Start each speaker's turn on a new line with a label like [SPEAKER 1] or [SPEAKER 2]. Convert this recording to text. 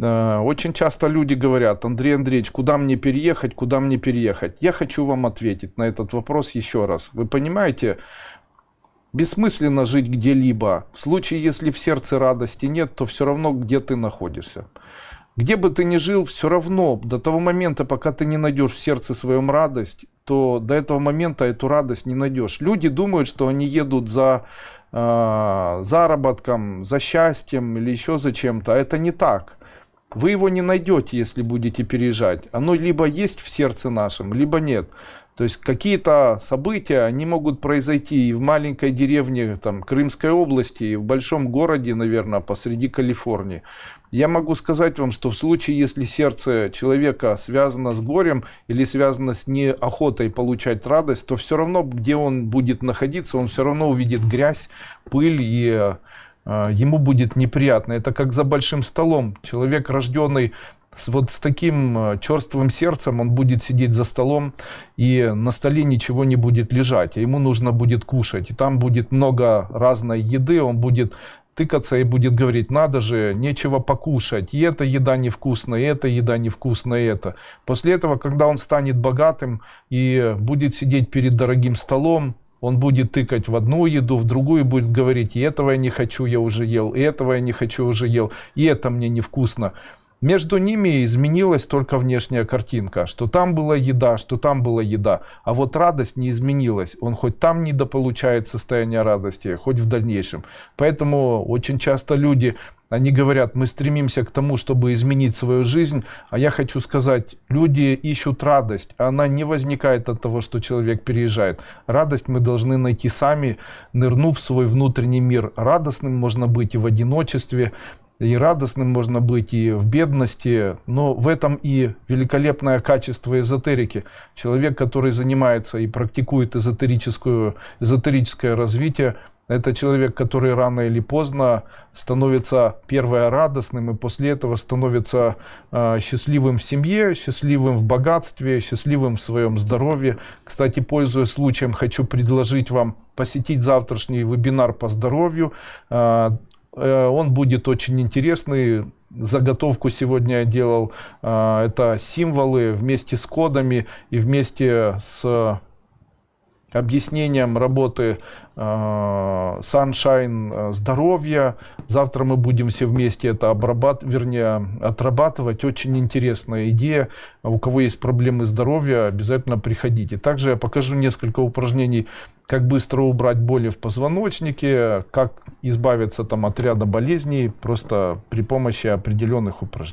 [SPEAKER 1] Э, очень часто люди говорят, Андрей Андреевич, куда мне переехать, куда мне переехать? Я хочу вам ответить на этот вопрос еще раз. Вы понимаете, бессмысленно жить где-либо. В случае, если в сердце радости нет, то все равно где ты находишься. Где бы ты ни жил, все равно до того момента, пока ты не найдешь в сердце своем радость, то до этого момента эту радость не найдешь. Люди думают, что они едут за э, заработком, за счастьем или еще за чем-то. А это не так. Вы его не найдете, если будете переезжать. Оно либо есть в сердце нашем, либо нет. То есть какие-то события, они могут произойти и в маленькой деревне там, Крымской области, и в большом городе, наверное, посреди Калифорнии. Я могу сказать вам, что в случае, если сердце человека связано с горем или связано с неохотой получать радость, то все равно, где он будет находиться, он все равно увидит грязь, пыль и ему будет неприятно. Это как за большим столом. Человек, рожденный вот с таким а, черствым сердцем, он будет сидеть за столом, и на столе ничего не будет лежать, а ему нужно будет кушать. И там будет много разной еды, он будет тыкаться и будет говорить, надо же, нечего покушать, и эта еда невкусная, и эта еда невкусная, и это. После этого, когда он станет богатым и будет сидеть перед дорогим столом, он будет тыкать в одну еду, в другую будет говорить, и этого я не хочу, я уже ел, и этого я не хочу, уже ел, и это мне невкусно. Между ними изменилась только внешняя картинка, что там была еда, что там была еда, а вот радость не изменилась. Он хоть там недополучает состояние радости, хоть в дальнейшем. Поэтому очень часто люди, они говорят, мы стремимся к тому, чтобы изменить свою жизнь, а я хочу сказать, люди ищут радость, а она не возникает от того, что человек переезжает. Радость мы должны найти сами, нырнув в свой внутренний мир. Радостным можно быть и в одиночестве, и радостным можно быть, и в бедности, но в этом и великолепное качество эзотерики. Человек, который занимается и практикует эзотерическую, эзотерическое развитие, это человек, который рано или поздно становится первое радостным и после этого становится э, счастливым в семье, счастливым в богатстве, счастливым в своем здоровье. Кстати, пользуясь случаем, хочу предложить вам посетить завтрашний вебинар по здоровью. Э, он будет очень интересный. Заготовку сегодня я делал. Э, это символы вместе с кодами и вместе с объяснением работы э, Sunshine здоровья. Завтра мы будем все вместе это обрабатывать, вернее, отрабатывать. Очень интересная идея. У кого есть проблемы здоровья, обязательно приходите. Также я покажу несколько упражнений как быстро убрать боли в позвоночнике, как избавиться там от ряда болезней просто при помощи определенных упражнений.